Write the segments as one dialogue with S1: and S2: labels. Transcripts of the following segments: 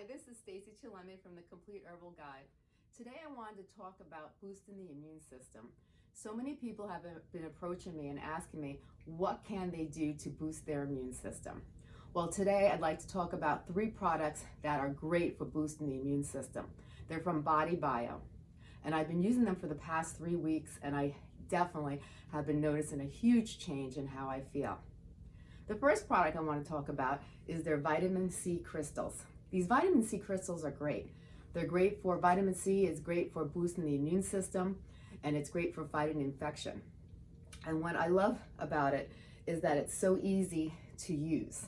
S1: Hi, this is Stacey Chillemi from the Complete Herbal Guide. Today I wanted to talk about boosting the immune system. So many people have been approaching me and asking me what can they do to boost their immune system. Well today I'd like to talk about three products that are great for boosting the immune system. They're from Body Bio and I've been using them for the past three weeks and I definitely have been noticing a huge change in how I feel. The first product I want to talk about is their vitamin C crystals. These vitamin C crystals are great. They're great for vitamin C, it's great for boosting the immune system, and it's great for fighting infection. And what I love about it is that it's so easy to use.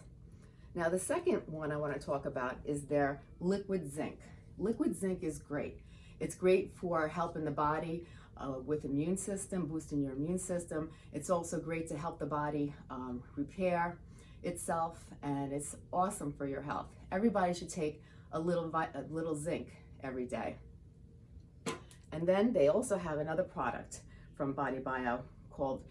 S1: Now the second one I want to talk about is their liquid zinc. Liquid zinc is great. It's great for helping the body uh, with immune system, boosting your immune system. It's also great to help the body um, repair itself and it's awesome for your health. Everybody should take a little, a little zinc every day. And then they also have another product from Body Bio called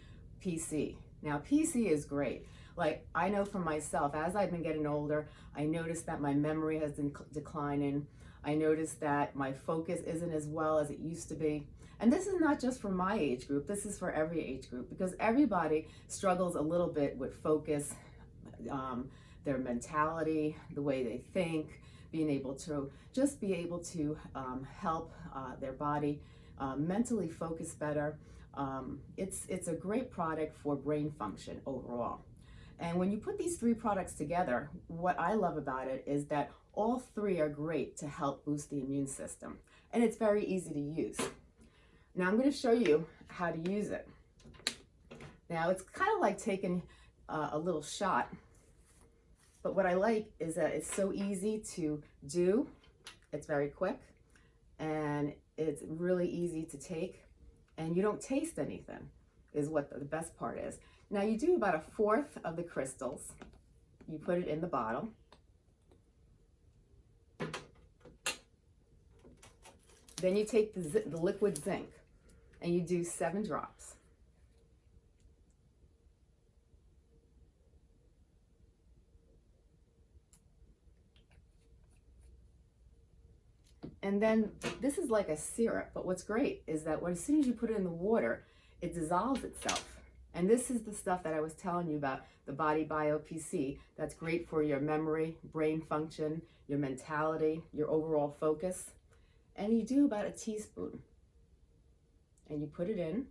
S1: PC. Now PC is great. Like I know for myself, as I've been getting older, I noticed that my memory has been declining. I noticed that my focus isn't as well as it used to be. And this is not just for my age group, this is for every age group because everybody struggles a little bit with focus, um, their mentality, the way they think, being able to just be able to um, help uh, their body uh, mentally focus better. Um, it's, it's a great product for brain function overall. And when you put these three products together, what I love about it is that all three are great to help boost the immune system. And it's very easy to use. Now I'm going to show you how to use it. Now it's kind of like taking uh, a little shot but what I like is that it's so easy to do. It's very quick and it's really easy to take and you don't taste anything is what the best part is. Now you do about a fourth of the crystals. You put it in the bottle. Then you take the, the liquid zinc and you do seven drops. And then this is like a syrup, but what's great is that when, as soon as you put it in the water, it dissolves itself. And this is the stuff that I was telling you about, the Body Bio PC. That's great for your memory, brain function, your mentality, your overall focus. And you do about a teaspoon. And you put it in.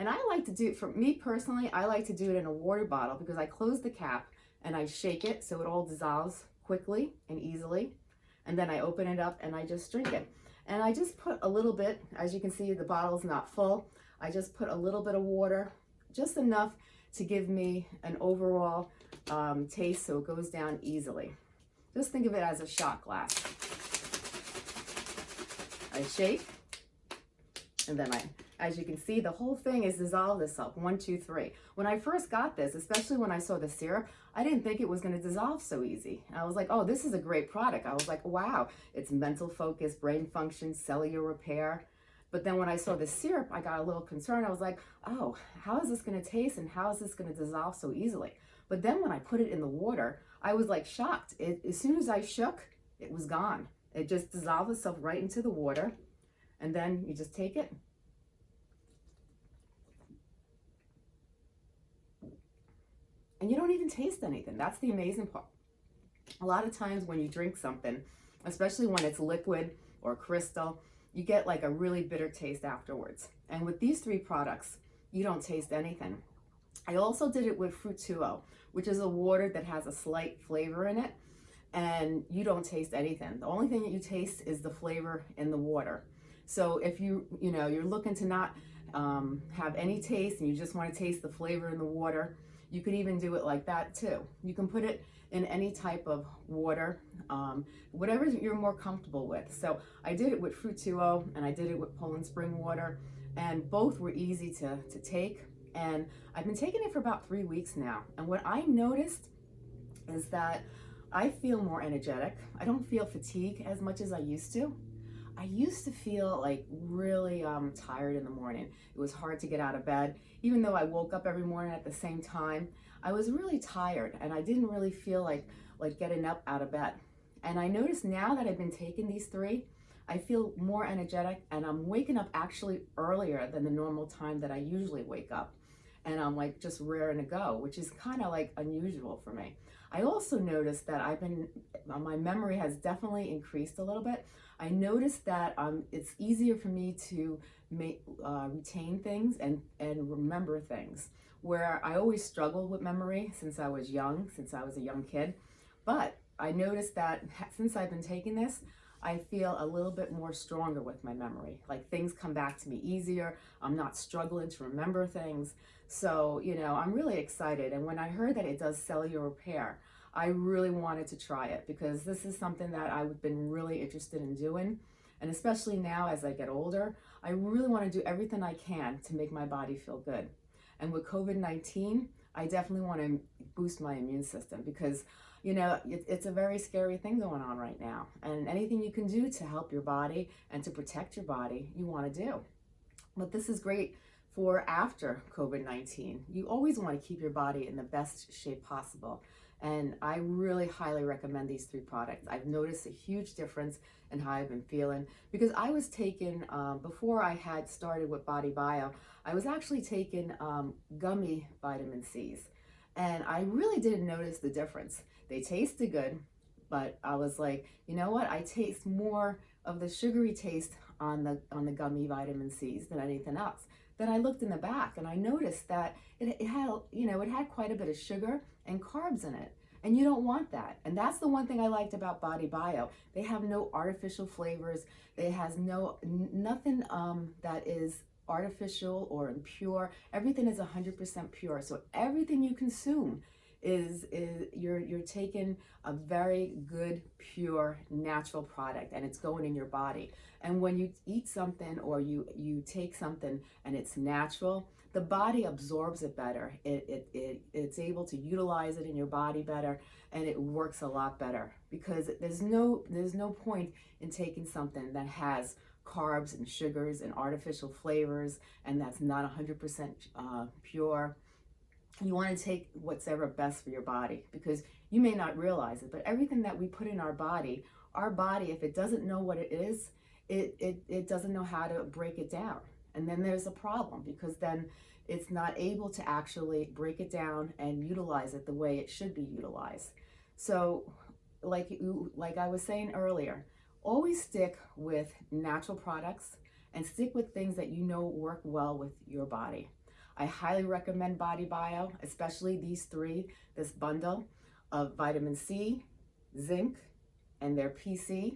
S1: And I like to do, it for me personally, I like to do it in a water bottle because I close the cap and I shake it so it all dissolves quickly and easily. And then I open it up and I just drink it. And I just put a little bit, as you can see, the bottle's not full. I just put a little bit of water, just enough to give me an overall um, taste so it goes down easily. Just think of it as a shot glass. I shake, and then I as you can see, the whole thing is dissolved itself, one, two, three. When I first got this, especially when I saw the syrup, I didn't think it was gonna dissolve so easy. I was like, oh, this is a great product. I was like, wow, it's mental focus, brain function, cellular repair. But then when I saw the syrup, I got a little concerned. I was like, oh, how is this gonna taste and how is this gonna dissolve so easily? But then when I put it in the water, I was like shocked. It, as soon as I shook, it was gone. It just dissolved itself right into the water. And then you just take it, and you don't even taste anything. That's the amazing part. A lot of times when you drink something, especially when it's liquid or crystal, you get like a really bitter taste afterwards. And with these three products, you don't taste anything. I also did it with Fruit2O, which is a water that has a slight flavor in it and you don't taste anything. The only thing that you taste is the flavor in the water. So if you, you know, you're looking to not um, have any taste and you just want to taste the flavor in the water, you could even do it like that too. You can put it in any type of water, um, whatever you're more comfortable with. So I did it with Fruit2O and I did it with Poland Spring water and both were easy to, to take. And I've been taking it for about three weeks now. And what I noticed is that I feel more energetic. I don't feel fatigue as much as I used to. I used to feel like really um, tired in the morning. It was hard to get out of bed. Even though I woke up every morning at the same time, I was really tired and I didn't really feel like, like getting up out of bed. And I noticed now that I've been taking these three, I feel more energetic and I'm waking up actually earlier than the normal time that I usually wake up. And I'm like just raring to go, which is kind of like unusual for me. I also noticed that I've been, my memory has definitely increased a little bit. I noticed that um, it's easier for me to make, uh, retain things and, and remember things. Where I always struggled with memory since I was young, since I was a young kid. But I noticed that since I've been taking this, I feel a little bit more stronger with my memory. Like things come back to me easier. I'm not struggling to remember things. So, you know, I'm really excited. And when I heard that it does cellular repair, I really wanted to try it because this is something that I've been really interested in doing. And especially now as I get older, I really want to do everything I can to make my body feel good. And with COVID-19, I definitely want to boost my immune system because, you know, it, it's a very scary thing going on right now. And anything you can do to help your body and to protect your body, you want to do. But this is great for after COVID-19. You always want to keep your body in the best shape possible. And I really highly recommend these three products. I've noticed a huge difference in how I've been feeling because I was taken, um, before I had started with Body Bio, I was actually taking um, gummy vitamin C's. And I really didn't notice the difference. They tasted good, but I was like, you know what? I taste more of the sugary taste on the on the gummy vitamin C's than anything else. Then I looked in the back and I noticed that it, it had, you know, it had quite a bit of sugar and carbs in it. And you don't want that. And that's the one thing I liked about Body Bio. They have no artificial flavors. It has no, nothing um, that is artificial or impure. Everything is 100% pure. So everything you consume is, is you're, you're taking a very good, pure, natural product and it's going in your body. And when you eat something or you, you take something and it's natural, the body absorbs it better. It, it, it, it's able to utilize it in your body better and it works a lot better because there's no, there's no point in taking something that has carbs and sugars and artificial flavors and that's not 100% uh, pure you want to take what's ever best for your body because you may not realize it, but everything that we put in our body, our body, if it doesn't know what it is, it, it, it doesn't know how to break it down. And then there's a problem because then it's not able to actually break it down and utilize it the way it should be utilized. So like, like I was saying earlier, always stick with natural products and stick with things that you know work well with your body. I highly recommend Body Bio, especially these three, this bundle of vitamin C, zinc, and their PC.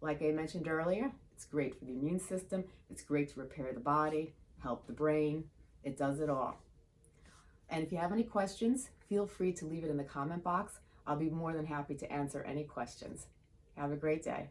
S1: Like I mentioned earlier, it's great for the immune system. It's great to repair the body, help the brain. It does it all. And if you have any questions, feel free to leave it in the comment box. I'll be more than happy to answer any questions. Have a great day.